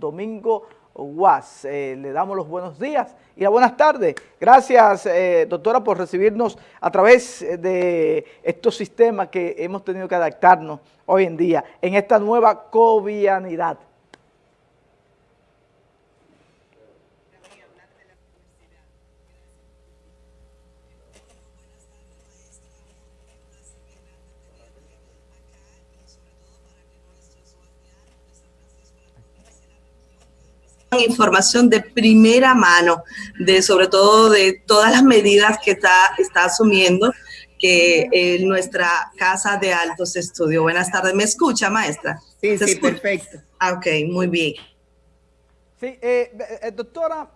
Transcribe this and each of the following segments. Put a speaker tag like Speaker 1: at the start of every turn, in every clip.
Speaker 1: Domingo UAS. Eh, le damos los buenos días y las buenas tardes. Gracias, eh, doctora, por recibirnos a través de estos sistemas que hemos tenido que adaptarnos hoy en día en esta nueva covianidad.
Speaker 2: Información de primera mano, de sobre todo de todas las medidas que está, está asumiendo que eh, nuestra casa de altos estudios. Buenas tardes, ¿me escucha, maestra?
Speaker 3: Sí, sí, perfecto.
Speaker 2: Ah, ok, muy bien.
Speaker 1: Sí, eh, eh, doctora,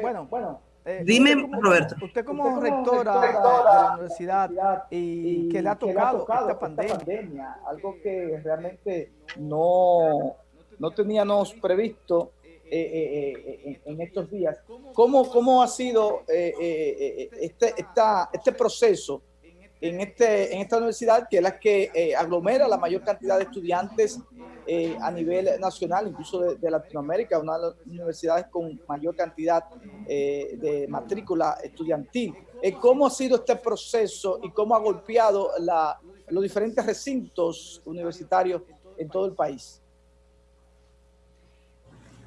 Speaker 1: bueno, bueno.
Speaker 2: Dime, Roberto.
Speaker 1: Usted como, rectora, de la universidad y, que le ha tocado, esta, pandemia. algo que realmente no, no teníamos previsto eh, eh, eh, en estos días. ¿Cómo, cómo ha sido este, esta, este proceso en, este, en esta universidad, que es la que aglomera la mayor cantidad de estudiantes a nivel nacional, incluso de, Latinoamérica, una de las universidades con mayor cantidad de matrícula estudiantil? ¿Cómo ha sido este proceso y cómo ha golpeado la, los diferentes recintos universitarios en todo el país?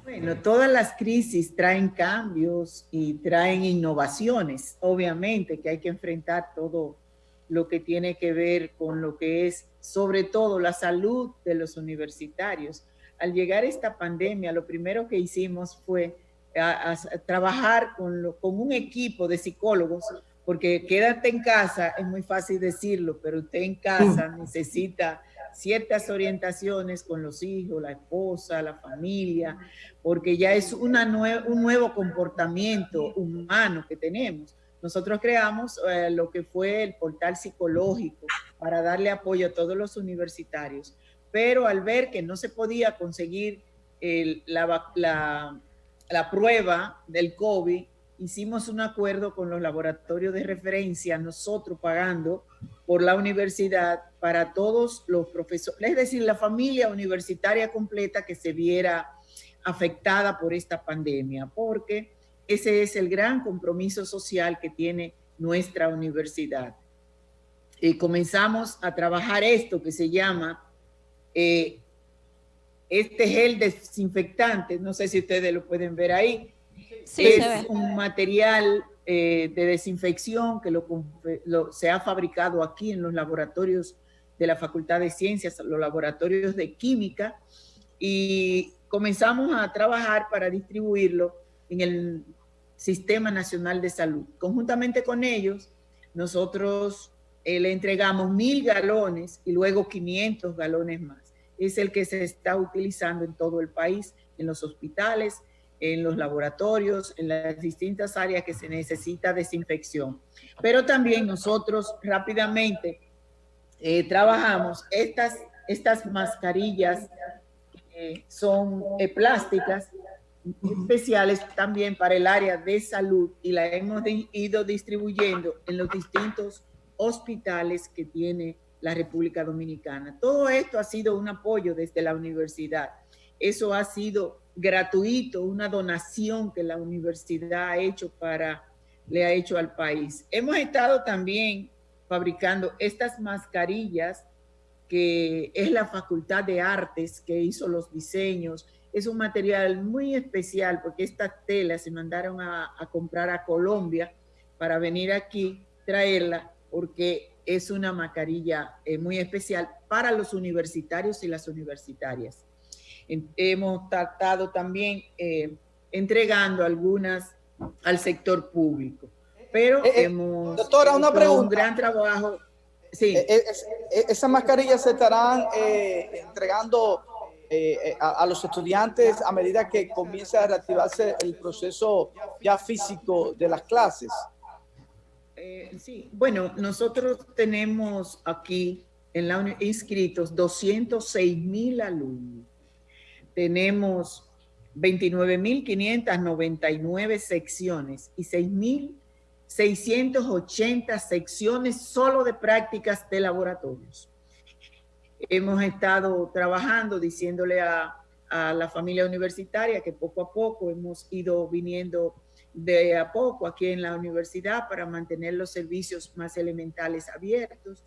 Speaker 3: Bueno, todas las crisis traen cambios y traen innovaciones. Obviamente que hay que enfrentar todo lo que tiene que ver con lo que es, sobre todo, la salud de los universitarios. Al llegar esta pandemia, lo primero que hicimos fue trabajar con, con un equipo de psicólogos, porque quédate en casa, es muy fácil decirlo, pero usted en casa necesita ciertas orientaciones con los hijos, la esposa, la familia, porque ya es una un nuevo comportamiento humano que tenemos. Nosotros creamos eh, lo que fue el portal psicológico para darle apoyo a todos los universitarios, pero al ver que no se podía conseguir la, la, la prueba del COVID, hicimos un acuerdo con los laboratorios de referencia, nosotros pagando por la universidad para todos los profesores, es decir, la familia universitaria completa que se viera afectada por esta pandemia, porque ese es el gran compromiso social que tiene nuestra universidad. Y comenzamos a trabajar esto que se llama eh, este gel desinfectante, no sé si ustedes lo pueden ver ahí, es un material eh, de desinfección que lo, se ha fabricado aquí en los laboratorios de la Facultad de Ciencias, los laboratorios de Química, y comenzamos a trabajar para distribuirlo en el Sistema Nacional de Salud. Conjuntamente con ellos, nosotros eh, le entregamos mil galones y luego 500 galones más. Es el que se está utilizando en todo el país, en los hospitales, en los laboratorios, en las distintas áreas que se necesita desinfección. Pero también nosotros rápidamente eh, trabajamos estas, estas mascarillas que son eh, plásticas especiales también para el área de salud y la hemos ido distribuyendo en los distintos hospitales que tiene la República Dominicana. Todo esto ha sido un apoyo desde la universidad. Eso ha sido gratuito, una donación que la universidad ha hecho para, le ha hecho al país. Hemos estado también fabricando estas mascarillas que es la Facultad de Artes que hizo los diseños. Es un material muy especial porque estas telas se mandaron a, comprar a Colombia para venir aquí, traerla, porque es una mascarilla eh, muy especial para los universitarios y las universitarias hemos tratado también eh, entregando algunas al sector público. Pero eh, eh, hemos
Speaker 1: doctora, una pregunta.
Speaker 3: un gran trabajo.
Speaker 1: Sí. esas mascarillas se estarán entregando a, los estudiantes a medida que comienza a reactivarse el proceso ya físico de las clases.
Speaker 3: sí, bueno, nosotros tenemos aquí en la inscritos 206 mil alumnos tenemos 29.599 secciones y 6.680 secciones solo de prácticas de laboratorios. Hemos estado trabajando, diciéndole a, a la familia universitaria que poco a poco hemos ido viniendo de a poco aquí en la universidad para mantener los servicios más elementales abiertos,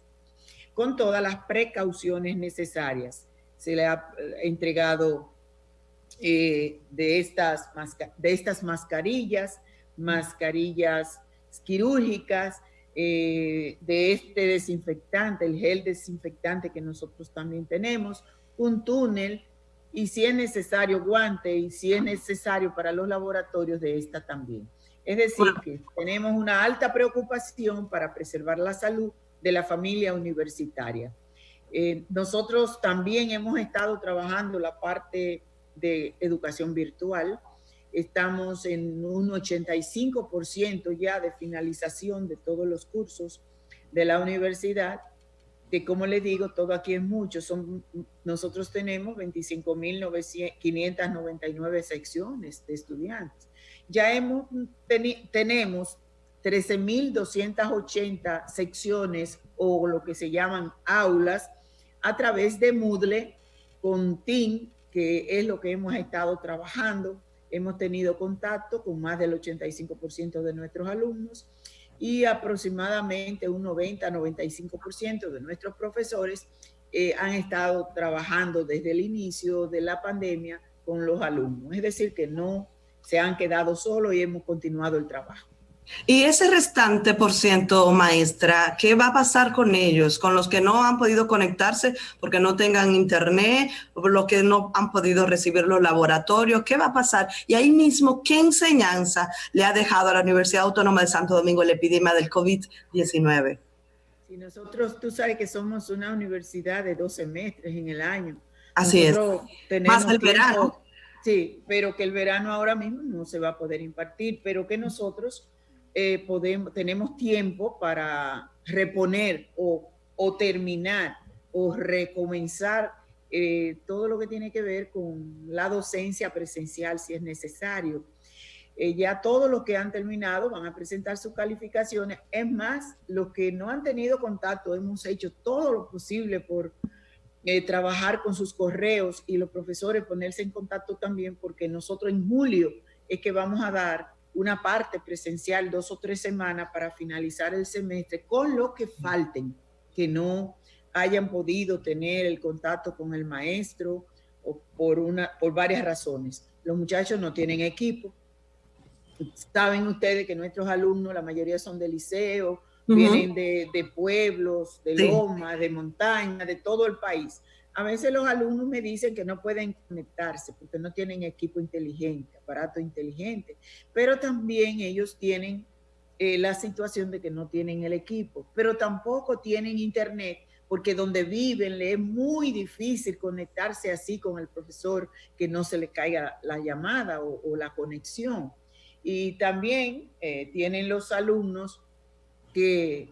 Speaker 3: con todas las precauciones necesarias. Se le ha eh, entregado eh, de, estas, de estas mascarillas, mascarillas quirúrgicas, eh, de este desinfectante, el gel desinfectante que nosotros también tenemos, un túnel y si es necesario guante y si es necesario para los laboratorios de esta también. Es decir, que tenemos una alta preocupación para preservar la salud de la familia universitaria. Eh, nosotros también hemos estado trabajando la parte de educación virtual. Estamos en un 85% ya de finalización de todos los cursos de la universidad que como le digo, todo aquí es mucho. Son, nosotros tenemos 25.599 secciones de estudiantes. Ya hemos, tenemos 13.280 secciones o lo que se llaman aulas a través de Moodle con TIN, que es lo que hemos estado trabajando. Hemos tenido contacto con más del 85% de nuestros alumnos y aproximadamente un 90-95% de nuestros profesores eh, han estado trabajando desde el inicio de la pandemia con los alumnos. Es decir, que no se han quedado solos y hemos continuado el trabajo.
Speaker 2: Y ese restante por ciento, maestra, ¿qué va a pasar con ellos? Con los que no han podido conectarse porque no tengan internet, los que no han podido recibir los laboratorios, ¿qué va a pasar? Y ahí mismo, ¿qué enseñanza le ha dejado a la Universidad Autónoma de Santo Domingo la epidemia del COVID-19?
Speaker 3: Si nosotros, tú sabes que somos una universidad de dos semestres en el año.
Speaker 2: Así es.
Speaker 3: Más el verano. Sí, pero que el verano ahora mismo no se va a poder impartir, pero que nosotros eh, podemos, tenemos tiempo para reponer o, terminar o recomenzar eh, todo lo que tiene que ver con la docencia presencial si es necesario. Eh, ya todos los que han terminado van a presentar sus calificaciones. Es más, los que no han tenido contacto, hemos hecho todo lo posible por trabajar con sus correos y los profesores ponerse en contacto también porque nosotros en julio es que vamos a dar una parte presencial dos o tres semanas para finalizar el semestre con lo que falten, que no hayan podido tener el contacto con el maestro o por, una, por varias razones. Los muchachos no tienen equipo. Saben ustedes que nuestros alumnos, la mayoría son de liceo, vienen de, pueblos, de lomas, de montaña, de todo el país. A veces los alumnos me dicen que no pueden conectarse porque no tienen equipo inteligente, aparato inteligente, pero también ellos tienen eh, la situación de que no tienen el equipo, pero tampoco tienen internet porque donde viven le es muy difícil conectarse así con el profesor que no se le caiga la llamada o, la conexión. Y también eh, tienen los alumnos que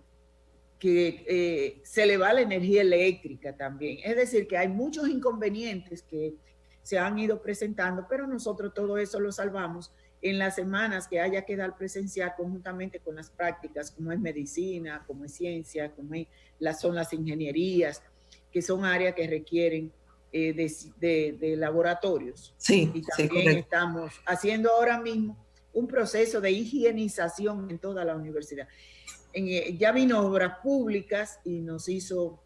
Speaker 3: que eh, se le va la energía eléctrica también. Es decir, que hay muchos inconvenientes que se han ido presentando, pero nosotros todo eso lo salvamos en las semanas que haya que dar presencial conjuntamente con las prácticas, como es medicina, como es ciencia, como las, son las ingenierías, que son áreas que requieren eh, de, laboratorios.
Speaker 2: Sí,
Speaker 3: y también estamos haciendo ahora mismo un proceso de higienización en toda la universidad. Eh, ya vino obras públicas y nos hizo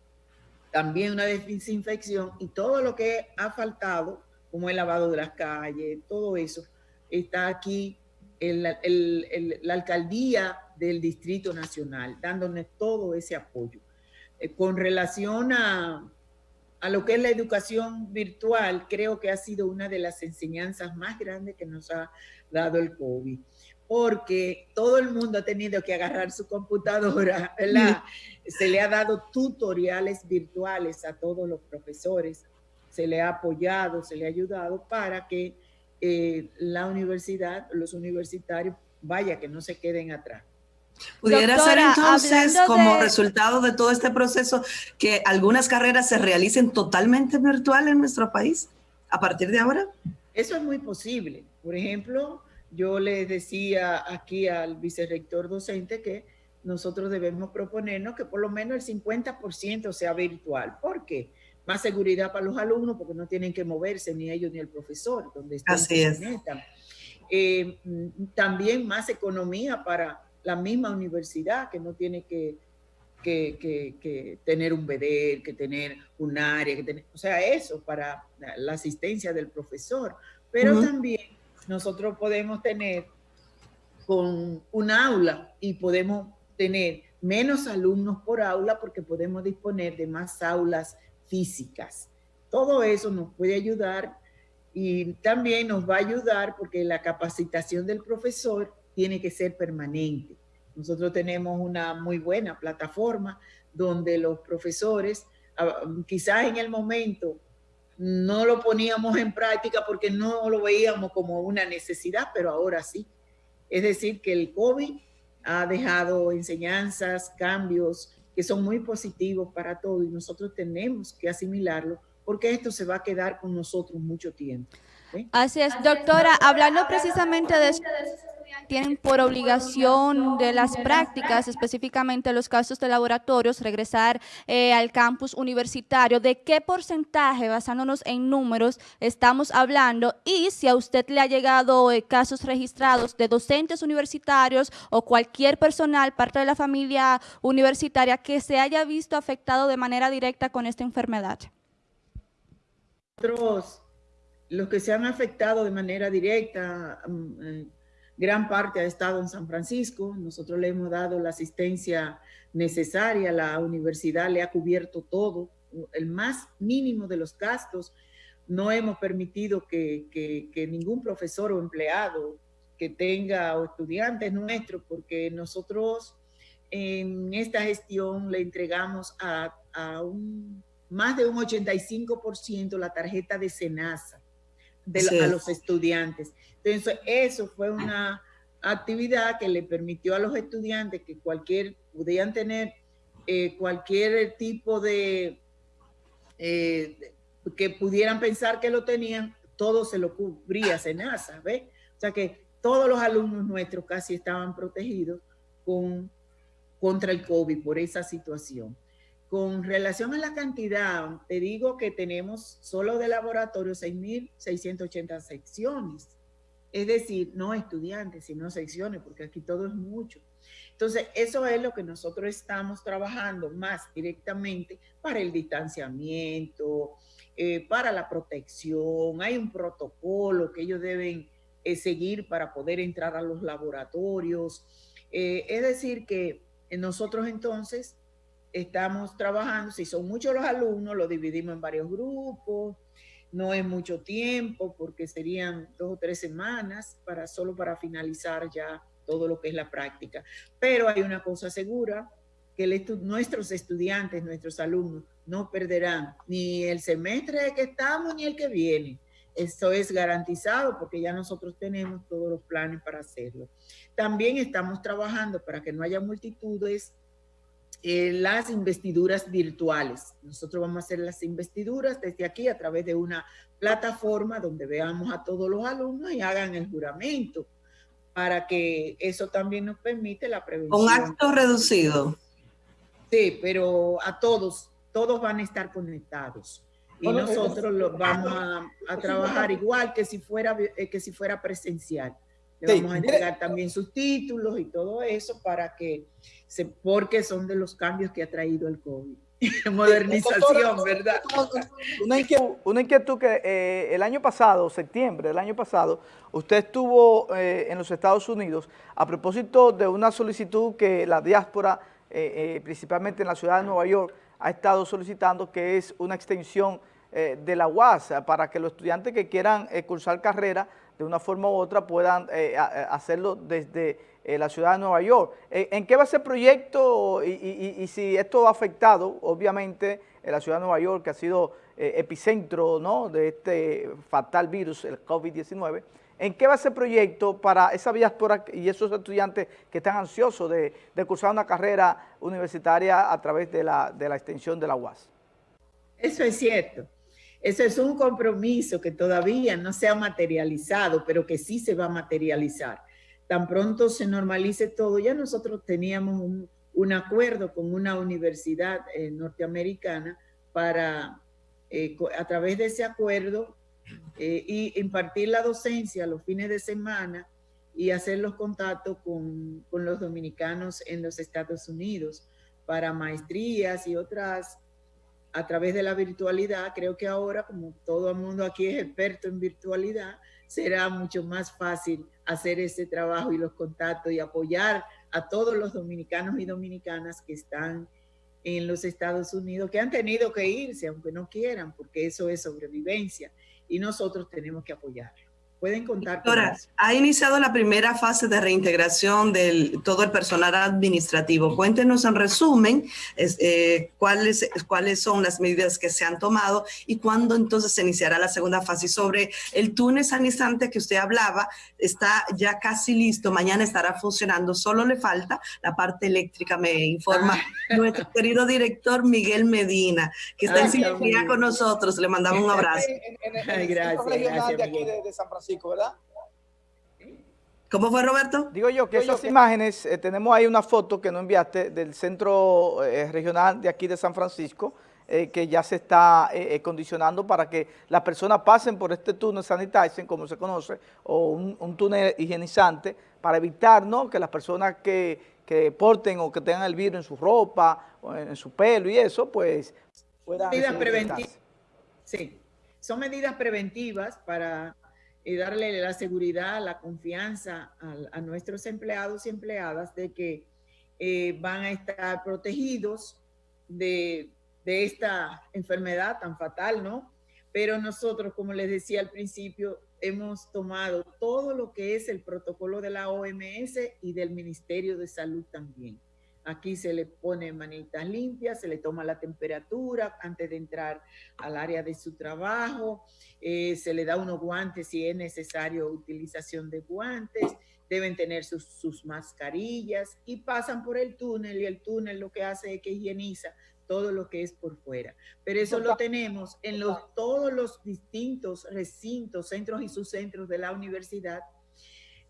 Speaker 3: también una desinfección y todo lo que ha faltado, como el lavado de las calles, todo eso, está aquí la, alcaldía del Distrito Nacional, dándonos todo ese apoyo. Eh, con relación a, a lo que es la educación virtual, creo que ha sido una de las enseñanzas más grandes que nos ha dado el COVID porque todo el mundo ha tenido que agarrar su computadora, ¿verdad? Se le ha dado tutoriales virtuales a todos los profesores, se le ha apoyado, se le ha ayudado para que eh, la universidad, los universitarios, vaya, que no se queden atrás.
Speaker 2: Pudiera ser entonces, como resultado de todo este proceso, que algunas carreras se realicen totalmente virtual en nuestro país a partir de ahora.
Speaker 3: Eso es muy posible. Por ejemplo, yo le decía aquí al vicerrector docente que nosotros debemos proponernos que por lo menos el 50% sea virtual. ¿Por qué? más seguridad para los alumnos porque no tienen que moverse ni ellos ni el profesor, donde están.
Speaker 2: Así es.
Speaker 3: Eh, también más economía para la misma universidad que no tiene que, que, tener un BEDER, que tener un área, que tener, o sea, eso para la asistencia del profesor. Pero también nosotros podemos tener con un aula y podemos tener menos alumnos por aula porque podemos disponer de más aulas físicas. Todo eso nos puede ayudar y también nos va a ayudar porque la capacitación del profesor tiene que ser permanente. Nosotros tenemos una muy buena plataforma donde los profesores, ah, quizás en el momento no lo poníamos en práctica porque no lo veíamos como una necesidad, pero ahora sí. Es decir, que el COVID ha dejado enseñanzas, cambios que son muy positivos para todos y nosotros tenemos que asimilarlo porque esto se va a quedar con nosotros mucho tiempo.
Speaker 4: Así es, doctora, hablando precisamente de eso, tienen por obligación de las prácticas, específicamente los casos de laboratorios, regresar eh, al campus universitario. ¿De qué porcentaje, basándonos en números, estamos hablando? Y si a usted le ha llegado eh, casos registrados de docentes universitarios o cualquier personal, parte de la familia universitaria, que se haya visto afectado de manera directa con esta enfermedad.
Speaker 3: Otros, los que se han afectado de manera directa, mm, eh, gran parte ha estado en San Francisco, nosotros le hemos dado la asistencia necesaria, la universidad le ha cubierto todo, el más mínimo de los gastos, no hemos permitido que, ningún profesor o empleado que tenga o estudiantes nuestros, porque nosotros en esta gestión le entregamos a, un, más de un 85% la tarjeta de SENASA de, a los estudiantes. Entonces, eso fue una actividad que le permitió a los estudiantes que cualquier, pudieran tener eh, cualquier tipo de, eh, que pudieran pensar que lo tenían, todo se lo cubría SENASA, ¿ves? O sea que todos los alumnos nuestros casi estaban protegidos con, contra el COVID por esa situación. Con relación a la cantidad, te digo que tenemos solo de laboratorio 6.680 secciones. Es decir, no estudiantes, sino secciones, porque aquí todo es mucho. Entonces, eso es lo que nosotros estamos trabajando más directamente para el distanciamiento, eh, para la protección. Hay un protocolo que ellos deben eh, seguir para poder entrar a los laboratorios. Eh, es decir, que nosotros entonces estamos trabajando, si son muchos los alumnos, lo dividimos en varios grupos, no es mucho tiempo porque serían dos o tres semanas para solo para finalizar ya todo lo que es la práctica. Pero hay una cosa segura, que nuestros estudiantes, nuestros alumnos, no perderán ni el semestre que estamos ni el que viene. Esto es garantizado porque ya nosotros tenemos todos los planes para hacerlo. También estamos trabajando para que no haya multitudes eh, las investiduras virtuales. Nosotros vamos a hacer las investiduras desde aquí a través de una plataforma donde veamos a todos los alumnos y hagan el juramento para que eso también nos permite la prevención.
Speaker 2: Un acto reducido.
Speaker 3: Sí, pero a todos, todos van a estar conectados. Y nosotros los vamos a, a, trabajar igual que si fuera, eh, que si fuera presencial. Le vamos a entregar también sus títulos y todo eso para que, porque son de los cambios que ha traído el COVID. Modernización, ¿verdad?
Speaker 1: Una inquietud, que eh, el año pasado, septiembre del año pasado, usted estuvo eh, en los Estados Unidos a propósito de una solicitud que la diáspora, eh, principalmente en la ciudad de Nueva York, ha estado solicitando, que es una extensión de la UAS para que los estudiantes que quieran cursar carrera de una forma u otra puedan eh, hacerlo desde eh, la ciudad de Nueva York. Eh, ¿En qué va ese proyecto y, si esto ha afectado, obviamente, en la ciudad de Nueva York, que ha sido epicentro ¿no? de este fatal virus, el COVID-19, ¿en qué va ese proyecto para esa diáspora y esos estudiantes que están ansiosos de, cursar una carrera universitaria a través de la, de la extensión de la UAS?
Speaker 3: Eso es cierto. Ese es un compromiso que todavía no se ha materializado, pero que sí se va a materializar. Tan pronto se normalice todo, ya nosotros teníamos un, acuerdo con una universidad eh, norteamericana para eh, a través de ese acuerdo eh, y impartir la docencia los fines de semana y hacer los contactos con, con, los dominicanos en los Estados Unidos para maestrías y otras a través de la virtualidad. Creo que ahora, como todo el mundo aquí es experto en virtualidad, será mucho más fácil hacer ese trabajo y los contactos y apoyar a todos los dominicanos y dominicanas que están en los Estados Unidos, que han tenido que irse, aunque no quieran, porque eso es sobrevivencia y nosotros tenemos que apoyar pueden contar
Speaker 2: Doctora, ha iniciado la primera fase de reintegración de todo el personal administrativo. Cuéntenos en resumen eh, cuáles, cuáles son las medidas que se han tomado y cuándo entonces se iniciará la segunda fase. Y sobre el túnel sanizante que usted hablaba, está ya casi listo, mañana estará funcionando, solo le falta la parte eléctrica, me informa ah. nuestro querido director Miguel Medina, que está en sintonía con nosotros. Le mandamos un abrazo.
Speaker 1: gracias, gracias, de San Francisco. ¿Verdad?
Speaker 2: ¿Cómo fue, Roberto?
Speaker 1: Digo yo que esas imágenes, eh, tenemos ahí una foto que nos enviaste del centro eh, regional de aquí de San Francisco, eh, que ya se está condicionando para que las personas pasen por este túnel sanitizing, como se conoce, o un, túnel higienizante, para evitar ¿no? que las personas que, que, porten o que tengan el virus en su ropa, o en, su pelo y eso, pues
Speaker 3: puedan... Medidas preventivas. Sí, son medidas preventivas para y darle la seguridad, la confianza a, nuestros empleados y empleadas de que eh, van a estar protegidos de, de, esta enfermedad tan fatal, ¿no? Pero nosotros, como les decía al principio, hemos tomado todo lo que es el protocolo de la OMS y del Ministerio de Salud también. Aquí se le pone manitas limpias, se le toma la temperatura antes de entrar al área de su trabajo, eh, se le da unos guantes si es necesario utilización de guantes, deben tener sus, sus, mascarillas y pasan por el túnel y el túnel lo que hace es que higieniza todo lo que es por fuera. Pero eso lo tenemos en los, todos los distintos recintos, centros y subcentros de la universidad.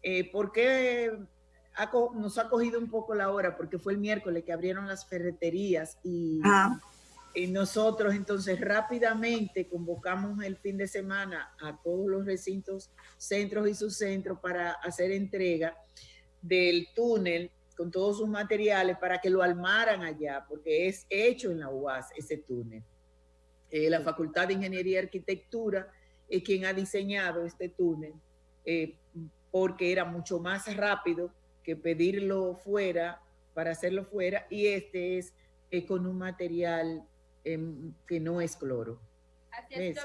Speaker 3: Eh, ¿Por qué nos ha cogido un poco la hora porque fue el miércoles que abrieron las ferreterías y, y, nosotros entonces rápidamente convocamos el fin de semana a todos los recintos, centros y subcentros para hacer entrega del túnel con todos sus materiales para que lo armaran allá, porque es hecho en la UAS ese túnel. Eh, la Facultad de Ingeniería y Arquitectura es quien ha diseñado este túnel eh, porque era mucho más rápido que pedirlo fuera para hacerlo fuera y este es eh, con un material em, que no es cloro. Así es,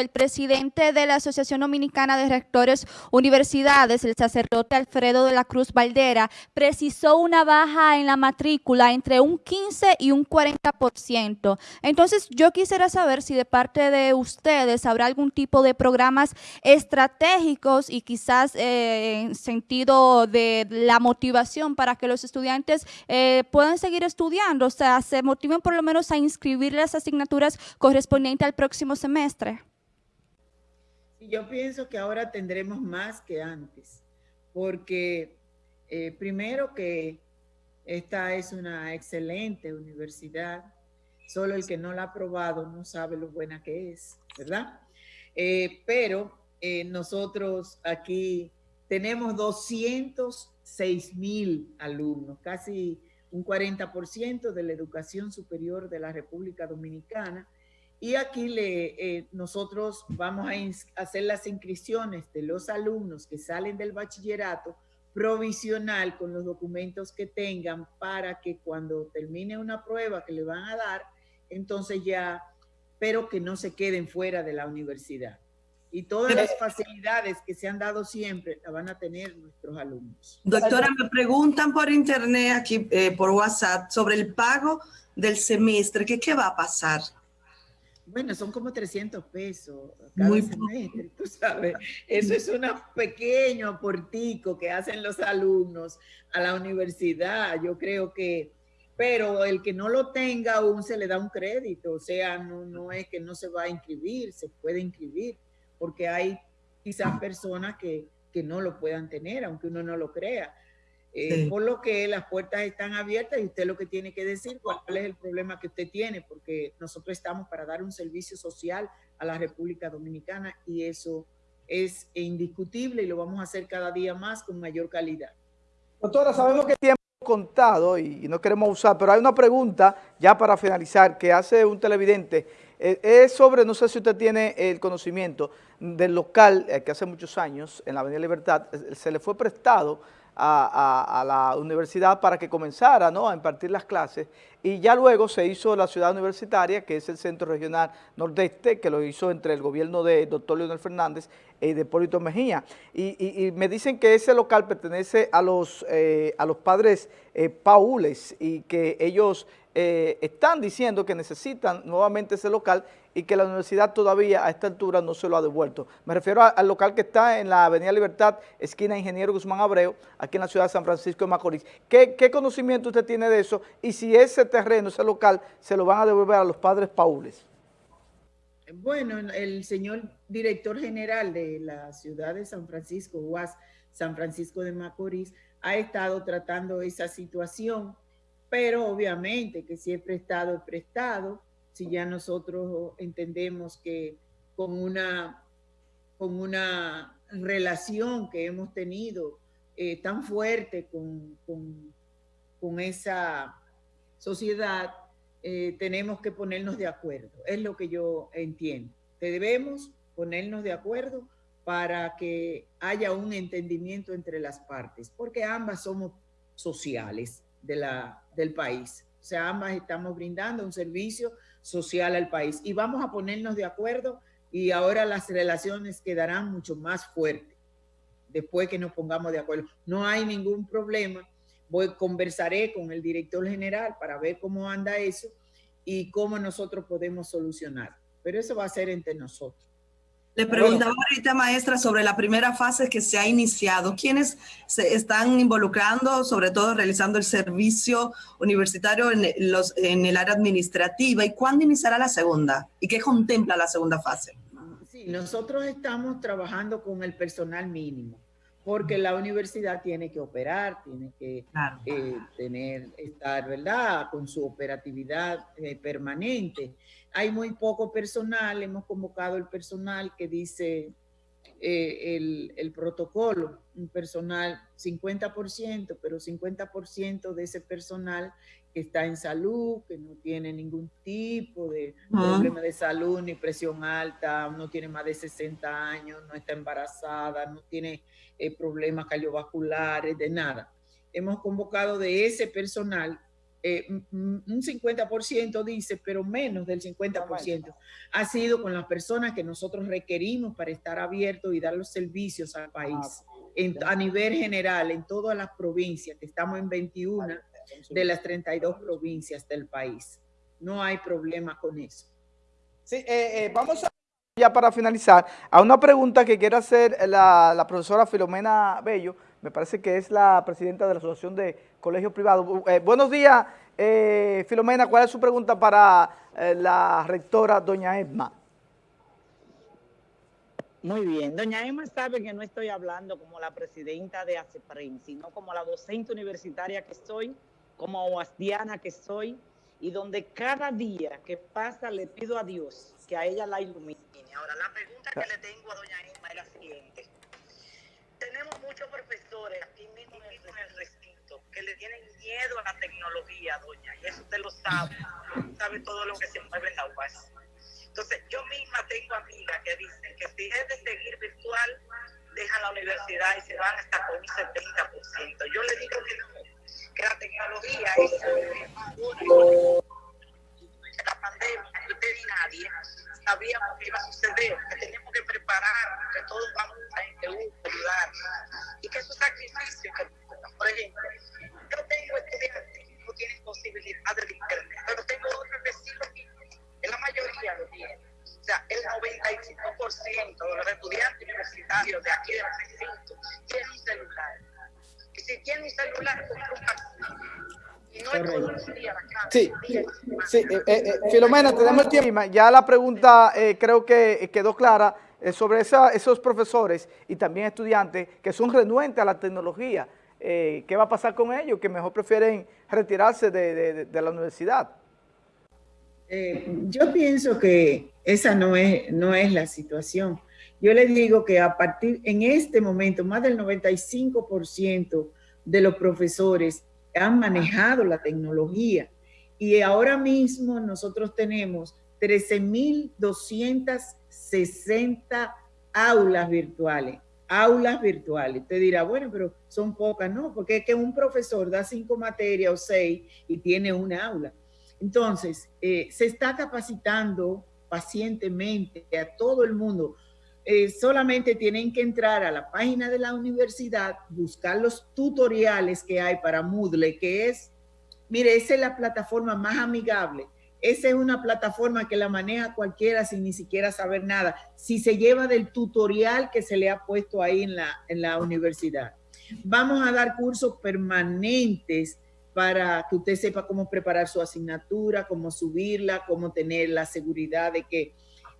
Speaker 4: el presidente de la Asociación Dominicana de Rectores Universidades, el sacerdote Alfredo de la Cruz Valdera, precisó una baja en la matrícula entre un 15 y un 40%. Entonces, yo quisiera saber si de parte de ustedes habrá algún tipo de programas estratégicos y quizás eh, en sentido de la motivación para que los estudiantes eh, puedan seguir estudiando, o sea, se motiven por lo menos a inscribir las asignaturas correspondientes al próximo semestre.
Speaker 3: Yo pienso que ahora tendremos más que antes, porque eh, primero que esta es una excelente universidad, solo el que no la ha probado no sabe lo buena que es, ¿verdad? Eh, pero eh, nosotros aquí tenemos 206 mil alumnos, casi un 40% de la educación superior de la República Dominicana, y aquí le, eh, nosotros vamos a hacer las inscripciones de los alumnos que salen del bachillerato provisional con los documentos que tengan para que cuando termine una prueba que le van a dar, entonces ya, pero que no se queden fuera de la universidad. Y todas las facilidades que se han dado siempre la van a tener nuestros alumnos.
Speaker 2: Doctora, me preguntan por internet, aquí eh, por WhatsApp, sobre el pago del semestre, ¿qué, qué va a pasar?
Speaker 3: Bueno, son como 300 pesos cada Muy semestre, tú sabes. Eso es un pequeño aportico que hacen los alumnos a la universidad. Yo creo que, pero el que no lo tenga aún se le da un crédito. O sea, no, no es que no se va a inscribir, se puede inscribir, porque hay quizás personas que, que no lo puedan tener, aunque uno no lo crea. Eh, por lo que las puertas están abiertas y usted lo que tiene que decir cuál es el problema que usted tiene, porque nosotros estamos para dar un servicio social a la República Dominicana y eso es indiscutible y lo vamos a hacer cada día más con mayor calidad.
Speaker 1: Doctora, sabemos que tiempo contado y no queremos usar, pero hay una pregunta ya para finalizar que hace un televidente. Eh, es sobre, no sé si usted tiene el conocimiento del local eh, que hace muchos años en la Avenida Libertad eh, se le fue prestado a, la universidad para que comenzara ¿no? a impartir las clases y ya luego se hizo la ciudad universitaria, que es el Centro Regional Nordeste, que lo hizo entre el gobierno de doctor Leonel Fernández y de Polito Mejía. Y, me dicen que ese local pertenece a los, eh, a los padres eh, paules y que ellos eh, están diciendo que necesitan nuevamente ese local y que la universidad todavía a esta altura no se lo ha devuelto. Me refiero al local que está en la Avenida Libertad, esquina Ingeniero Guzmán Abreu, aquí en la ciudad de San Francisco de Macorís. ¿Qué, conocimiento usted tiene de eso? Y si ese terreno, ese local, se lo van a devolver a los padres paules.
Speaker 3: Bueno, el señor director general de la ciudad de San Francisco, UAS San Francisco de Macorís, ha estado tratando esa situación pero obviamente que si es prestado, es prestado. Si ya nosotros entendemos que con una, con una relación que hemos tenido eh, tan fuerte con, con, esa sociedad, eh, tenemos que ponernos de acuerdo. Es lo que yo entiendo. Debemos ponernos de acuerdo para que haya un entendimiento entre las partes, porque ambas somos sociales de la, del país. O sea, ambas estamos brindando un servicio social al país y vamos a ponernos de acuerdo y ahora las relaciones quedarán mucho más fuertes después que nos pongamos de acuerdo. No hay ningún problema. Voy, conversaré con el director general para ver cómo anda eso y cómo nosotros podemos solucionar. Pero eso va a ser entre nosotros.
Speaker 2: Le preguntaba ahorita, maestra, sobre la primera fase que se ha iniciado. ¿Quiénes se están involucrando, sobre todo realizando el servicio universitario en, los, en el área administrativa? ¿Y cuándo iniciará la segunda? ¿Y qué contempla la segunda fase?
Speaker 3: Sí, nosotros estamos trabajando con el personal mínimo porque la universidad tiene que operar, tiene que eh, tener, estar, ¿verdad?, con su operatividad eh, permanente. Hay muy poco personal, hemos convocado el personal que dice eh, el, el, protocolo, un personal 50%, pero 50% de ese personal que está en salud, que no tiene ningún tipo de problema de salud, ni presión alta, no tiene más de 60 años, no está embarazada, no tiene eh, problemas cardiovasculares, de nada. Hemos convocado de ese personal eh, un 50% dice, pero menos del 50% ha sido con las personas que nosotros requerimos para estar abiertos y dar los servicios al país. Ah, a nivel general, en todas las provincias, que estamos en 21 de las 32 provincias del país. No hay problema con eso.
Speaker 1: Sí, eh, vamos a ya para finalizar, a una pregunta que quiere hacer la, profesora Filomena Bello, me parece que es la presidenta de la Asociación de Colegios Privados. Eh, buenos días, eh, Filomena, ¿cuál es su pregunta para eh, la rectora doña Edma?
Speaker 5: Muy bien, doña Emma sabe que no estoy hablando como la presidenta de ACEPRIN, sino como la docente universitaria que soy, como oastiana que soy, y donde cada día que pasa le pido a Dios que a ella la ilumine. Ahora, la pregunta que le tengo a doña Emma es la siguiente. Tenemos muchos profesores aquí mismo en el recinto que le tienen miedo a la tecnología, doña, y eso usted lo sabe, sabe todo lo que se mueve en la UAS. Entonces, yo misma tengo amigas que dicen que si es de seguir virtual, dejan la universidad y se van hasta con un 70%. Yo le digo que no, que la tecnología es la pandemia, usted ni nadie sabíamos que iba a suceder, de aquí de la recinto tienen un celular si tiene un celular, Y no
Speaker 1: Sí, sí. Eh, eh, eh, Filomena, tenemos el tiempo. Ya la pregunta creo que quedó clara sobre esa, esos profesores y también estudiantes que son renuentes a la tecnología. eh, ¿qué va a pasar con ellos? Que mejor prefieren retirarse de, la universidad.
Speaker 3: Eh, yo pienso que esa no es, no es la situación. Yo les digo que a partir, en este momento, más del 95% de los profesores han manejado la tecnología y ahora mismo nosotros tenemos 13.260 aulas virtuales aulas virtuales. Te dirá, bueno, pero son pocas, ¿no? Porque es que un profesor da cinco materias o seis y tiene una aula. Entonces, eh, se está capacitando pacientemente a todo el mundo. Eh, solamente tienen que entrar a la página de la universidad, buscar los tutoriales que hay para Moodle, que es, mire, esa es la plataforma más amigable esa es una plataforma que la maneja cualquiera sin ni siquiera saber nada, si se lleva del tutorial que se le ha puesto ahí en la, en la universidad. Vamos a dar cursos permanentes para que usted sepa cómo preparar su asignatura, cómo subirla, cómo tener la seguridad de que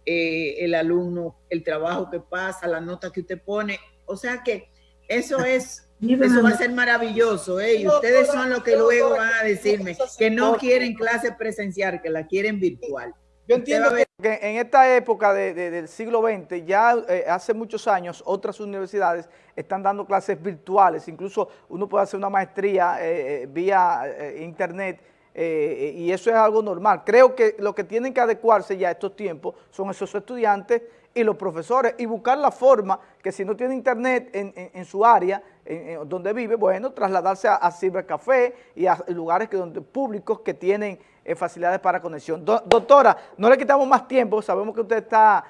Speaker 3: eh, el alumno, el trabajo que pasa, la nota que usted pone, o sea que eso es eso va a ser maravilloso, ¿eh? Y ustedes son los que luego van a decirme que no quieren clase presencial, que la quieren virtual.
Speaker 1: Yo entiendo que en esta época del siglo XX, ya eh, hace muchos años, otras universidades están dando clases virtuales, incluso uno puede hacer una maestría eh, eh, vía internet, y eso es algo normal. Creo que lo que tienen que adecuarse ya a estos tiempos son esos estudiantes y los profesores y buscar la forma que si no tiene internet en, su área, en, donde vive, bueno, trasladarse a, a cibercafé y a lugares que, donde, públicos que tienen eh, facilidades para conexión. doctora, no le quitamos más tiempo, sabemos que usted está